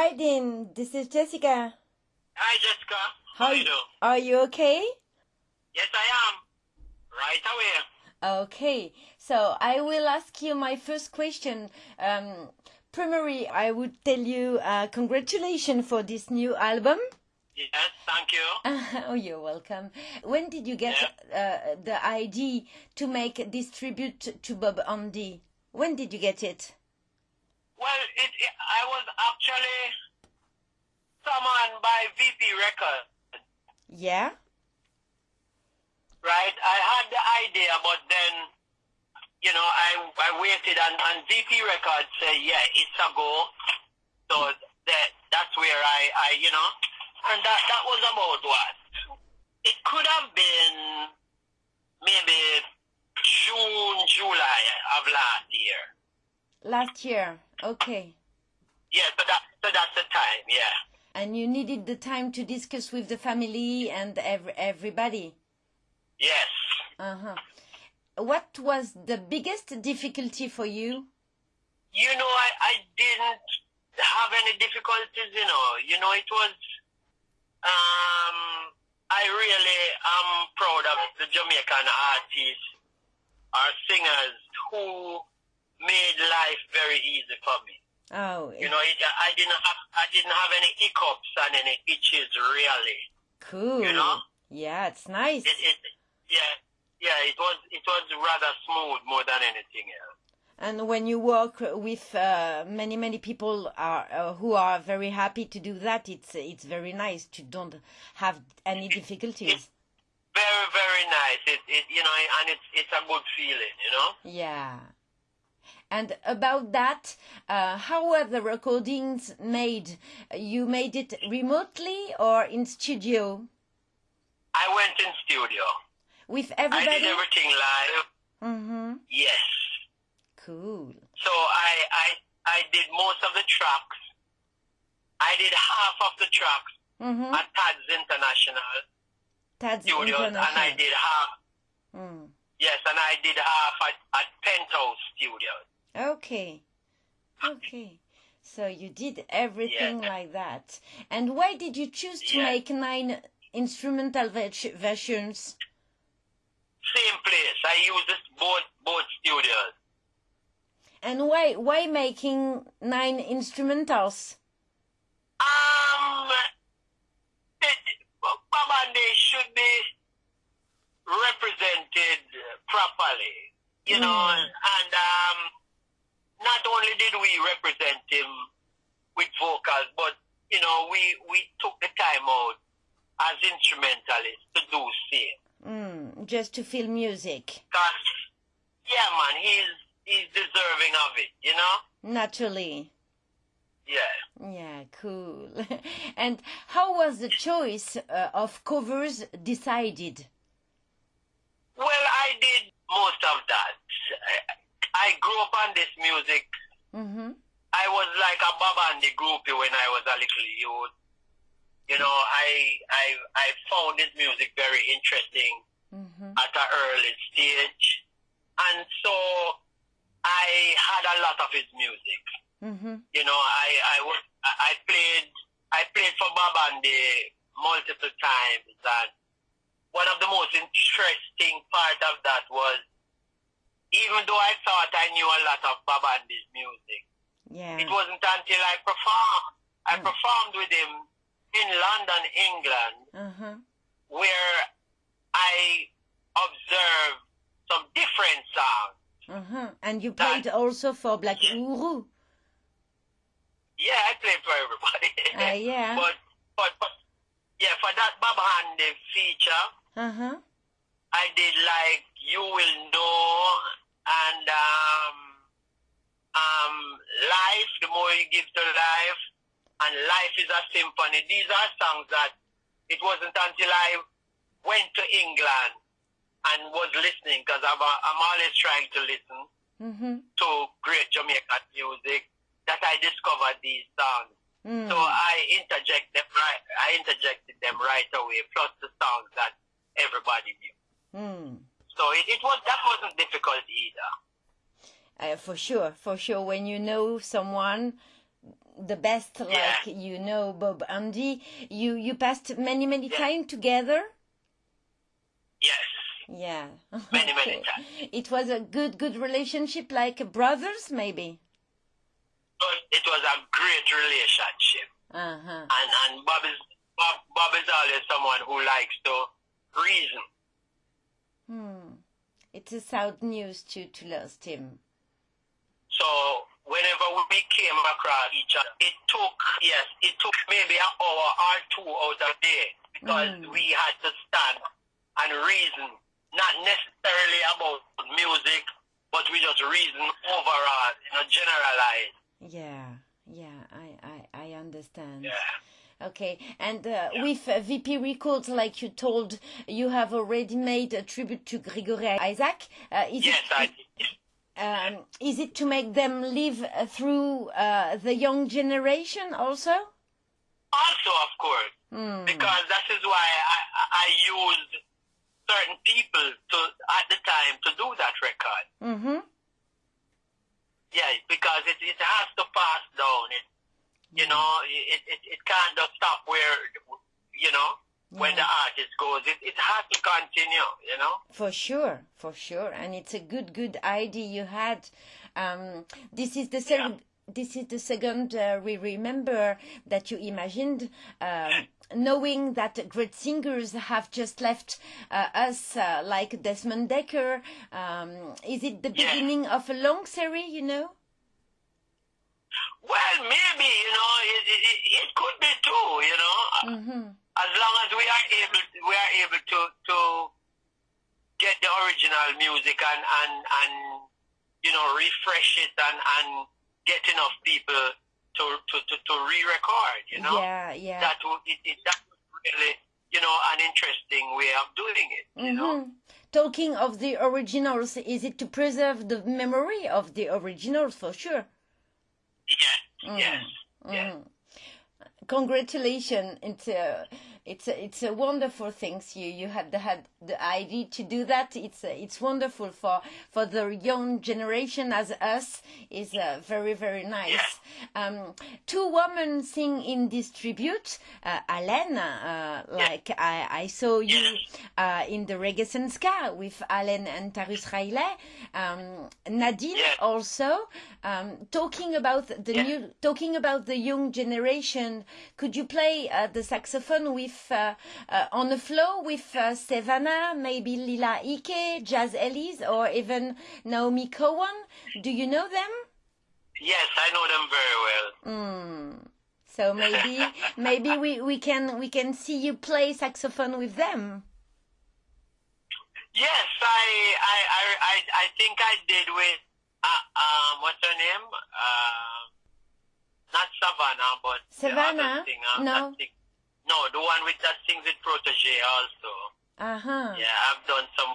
Hi, Dean. This is Jessica. Hi, Jessica. How, you doing? Are you okay? Yes, I am. Right away. Okay. So I will ask you my first question. Um, primarily, I would tell you uh, congratulations for this new album. Yes, thank you. oh, you're welcome. When did you get uh, the idea to make this tribute to Bob Andy? When did you get it? Well, it, it I was actually summoned by VP Records. Yeah. Right. I had the idea, but then, you know, I I waited, and, and VP Records said, yeah, it's a go. So that that's where I I you know and that, that was about what? It could have been maybe June, July of last year. Last year, okay. Yeah, so that so that's the time, yeah. And you needed the time to discuss with the family and every, everybody. Yes. Uh huh. What was the biggest difficulty for you? You know, I, I didn't have any difficulties, you know. You know, it was um, I really am proud of the Jamaican artists or singers who made life very easy for me. Oh, You know, it, I didn't have I didn't have any hiccups and any itches really. cool. You know? Yeah, it's nice. It, it yeah yeah it was it was rather smooth more than anything else. And when you work with uh, many many people are uh, who are very happy to do that, it's it's very nice to don't have any difficulties. Very very nice. It it you know and it's it's a good feeling. You know. Yeah. And about that, uh, how were the recordings made? You made it remotely or in studio I went in studio. with everybody? I did everything live. Mm-hmm. Yes. Cool. So I, I I did most of the tracks. I did half of the tracks Mm-hmm. at Tad's International That's Studios, and I did half. Mm. Yes, and I did half at, at Penthouse Studios. Okay. Okay. So you did everything Yeah. like that. And why did you choose to Yeah. make nine instrumental ver- versions? Same place. I use this both both studios. And why why making nine instrumentals? Um, it, Bob Andy should be represented properly, you know, Mm. and um, not only did we represent him with vocals, but you know, we we took the time out as instrumentalists to do same. Mm, just to feel music. Cause, yeah, man, he's he's deserving of it, you know. Naturally. Yeah. Yeah, cool. and how was the choice uh, of covers decided? Well, I did most of that. I, grew up on this music. Mm-hmm. I was like a Bob Andy groupie when I was a little youth. You know, I I I found this music very interesting Mm-hmm. at an early stage, and so I had a lot of his music. Mm-hmm. You know, I I was I I played I played for Bob Andy multiple times, and one of the most interesting part of that was even though I thought I knew a lot of Bob Andy's music, Yeah. it wasn't until I performed I Mm. performed with him in London, England, Uh-huh. where I observed some different sounds. Uh-huh. And you played also for Black Uhuru. Yeah, I played for everybody. Ah, yeah. But but but yeah, for that Bob Andy feature, Uh-huh. I did like You Will Know and um um Life, more to life and Life is a Symphony. These are songs that it wasn't until I went to England and was listening because I'm, I'm always trying to listen Mm-hmm. to great Jamaican music that I discovered these songs. Mm. So I interject them right. I interjected them right away, plus the songs that everybody knew. Mm. So it, it was that wasn't difficult either. Uh, for sure, for sure. When you know someone, the best, like you know, Bob Andy. You you passed many many time together. Yes. Yeah. Many, many times. It was a good good relationship, like brothers, maybe. But it was a great relationship. Uh huh. And and Bob is Bob, Bob is always someone who likes to reason. Hmm. It's a sad news to to lost him. So whenever we came across each other, it took yes, it took maybe an hour or two out of day because Mm. we had to stand and reason, not necessarily about music, but we just reason overall, you know, generalize. Yeah. Yeah. I I I understand. Yeah. Okay, and uh, with uh, VP Records, like you told, you have already made a tribute to Gregory Isaac. Uh, is Yes, it, I did. Um, is it to make them live uh, through uh, the young generation also? Also, of course, Hmm. because that is why I, I- I used certain people to at the time to do that record. Mm-hmm. Yeah, because it, it has to pass down. It, you know, it, it, it can't just stop where, you know, when the artist goes. It, it has to continue, you know. For sure, for sure, and it's a good, good idea you had. Um, this is the second. This is the second uh, we remember that you imagined, um, knowing that great singers have just left uh, us, uh, like Desmond Dekker. Um, is it the Yeah. beginning of a long series? You know. Well, maybe, you know, it, it, it, it could be too, you know. Mm-hmm. As long as we are able, we are able to to get the original music and and and you know refresh it and and get enough people to to to, to re-record, you know. Yeah, yeah. That would it, it that was really you know an interesting way of doing it, you know. Mhm. Talking of the originals, is it to preserve the memory of the originals for sure? Yes, yes, yes. Mm. Congratulations! It's a, it's a wonderful thing. You you had the, had the idea to do that. It's a, it's wonderful for for the young generation as us. is uh, very very nice. Um, two women sing in this tribute. Uh, Alaine, uh, like I, I saw you uh, in the Reggae Ska with Alaine and Tarrus Riley. Um, Nadine also um, talking about the new talking about the young generation could you play uh, the saxophone with uh, uh, on the floor with uh, Sevana maybe Lila Ike Jaz Elise or even Naomi Cowan do you know them Yes, I know them very well. mm. so maybe maybe we, we can we can see you play saxophone with them Yes, I I I I, think I did with uh, um what's her name? Uh, not Savannah, but Savannah? No. No, the one with that sings with Protoje also. uh-huh Yeah, I've done some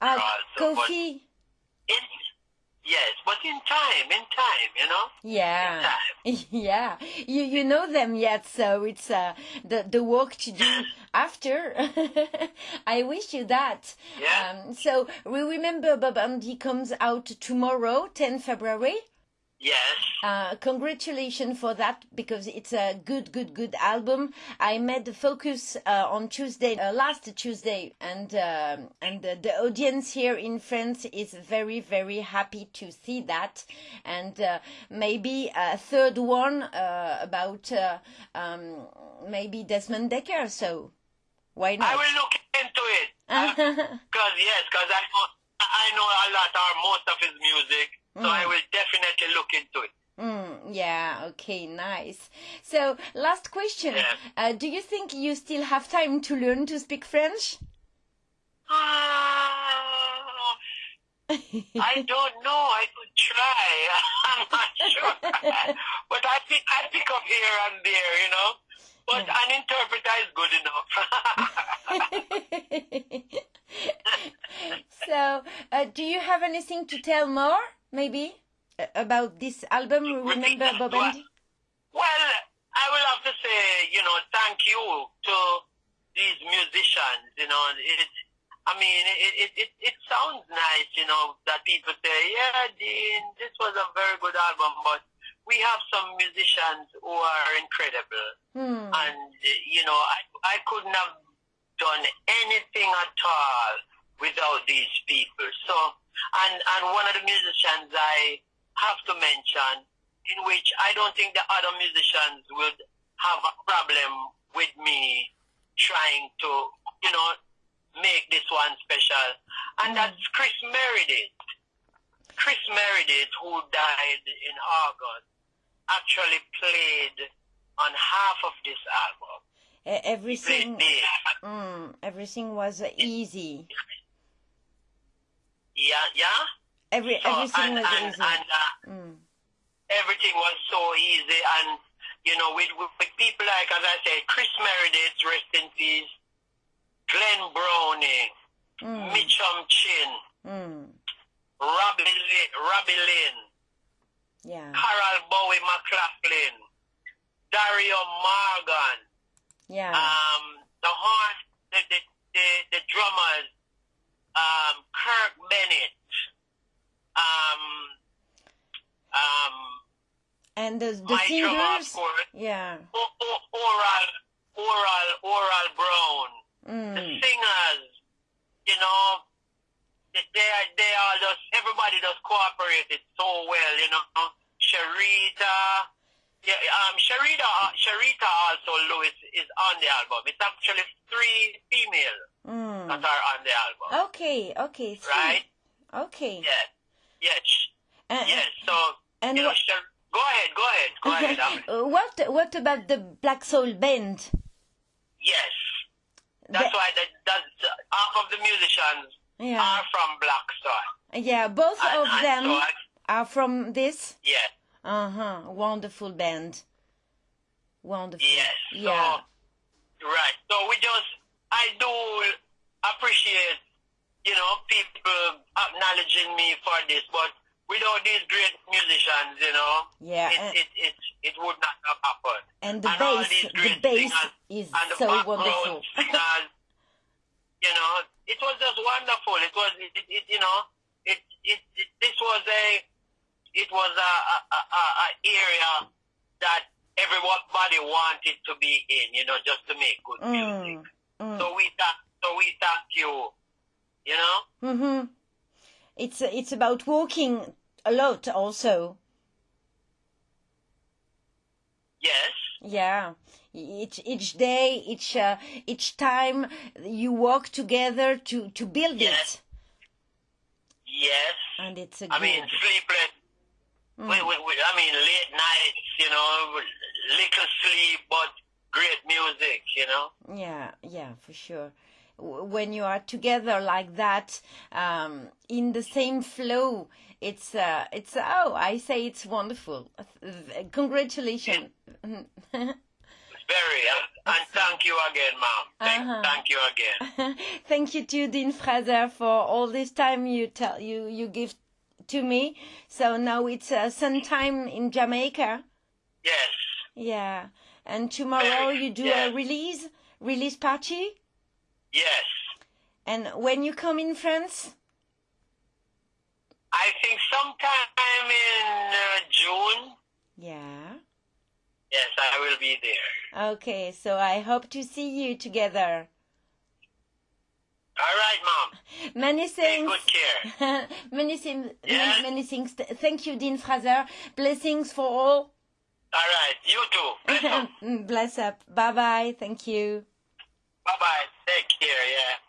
Ah, also, Koffee in yes, but in time, in time, you know. Yeah, In yeah. You you know them yet, so it's uh, the the work to do after. I wish you that. Yeah. Um, so we remember Bob Andy comes out tomorrow, 10 February. Yes. Uh, congratulations for that because it's a good, good, good album. I made the focus uh, on Tuesday, uh, last Tuesday, and um and the, the audience here in France is very, very happy to see that. And uh, maybe a third one uh, about uh, um, maybe Desmond Dekker. So why not? I will look into it. Because yes, because I know I know a lot or most of his music, so I will definitely look into it. Mm, yeah, okay, nice. So, last question. Yeah. Uh, do you think you still have time to learn to speak French? Ah, I don't know. I could try. I'm not sure. but I pick, I pick up here and there, you know. But an interpreter is good enough. so, uh, do you have anything to tell more, maybe, uh, about this album? Remember Bob. Andy? Well, I will have to say, you know, thank you to these musicians. You know, it. I mean, it it it, it sounds nice, you know, that people say, yeah, Dean, this was a very good album, but we have some musicians who are incredible, Hmm. and you know, I I couldn't have done anything at all without these people. So, and and one of the musicians I have to mention, in which I don't think the other musicians would have a problem with me trying to, you know, make this one special, and Mm. that's Chris Meredith. Chris Meredith, who died in August, actually played on half of this album. Everything, mm, everything was easy. Yeah, yeah. Every So, everything and, was and, easy. and uh, Mm. everything was so easy, and you know, with, with, with people like, as I said, Chris Meredith, rest in peace, Glenn Browning, Mm. Mitchum Chin, Mm. Robbie, Robbie Lynn, Yeah. Carol Bowie McLaughlin, Dario Morgan, Yeah. um, the horn, the, the, the, the drummers, um, Kirk Bennett, um, um, and the the of singers. Yeah. O- O- Oral, Oral, Oral Brown, the Mm. singers, you know, they they are, they are just, everybody just cooperated so well, you know. Sharita, yeah, um, Sharita, Sharita also, Lewis, is on the album. It's actually three female Mm. that are on the album. Okay. Okay. three. Right? Okay. Yes. Yes. And, Yes. So, and you know, Shar- go ahead, go ahead, go ahead. Uh, what what about the Black Soul Band? yes. That's The- why that, that's, half of the musicians yeah. are from Black Soul. Yeah. Both And- of and them so I, are from this. yes. Uh huh. Wonderful band. Wonderful. Yes. Yeah. So, right. So we just, I do appreciate, you know, people acknowledging me for this, but without these great musicians, you know, Yeah. it, it, it, it would not have happened. and the and all bass, these the bass singers is And the so wonderful. singers, you know, it was just wonderful. It was, it, it, it you know, it, it, it, this was a, it was a, a, a, a area that everybody wanted to be in, you know, just to make good music. Mm, mm. So we thank, so we thank you, you know. Mm-hmm. It's it's about walking a lot also. Yes, Yeah. Each each day, each uh, each time you walk together to to build Yes. it, yes. and it's a I mean, sleepless. Mm. We, we, we, I mean, late nights, you know, little sleep, but great music, you know. Yeah, yeah, for sure. When you are together like that, um, in the same flow, it's uh, it's oh, I say it's wonderful. Congratulations. Very, and, and thank you again, mom Thank, Uh-huh. thank you again. Thank you to Dean Fraser for all this time you tell you you give to me. So now it's uh, sun time in Jamaica. Yes, Yeah, and tomorrow you do Yeah. a release release party. Yes. And when you come in France, I think sometime in uh, June, yeah. yes, I will be there. Okay, so I hope to see you together. All right, mom. Many things. Take good care. many things. Yeah. Many, many things. Thank you, Dean Fraser. Blessings for all. All right, you too. Bless up. Bless up. Bye bye. Thank you. Bye bye. Take care, yeah.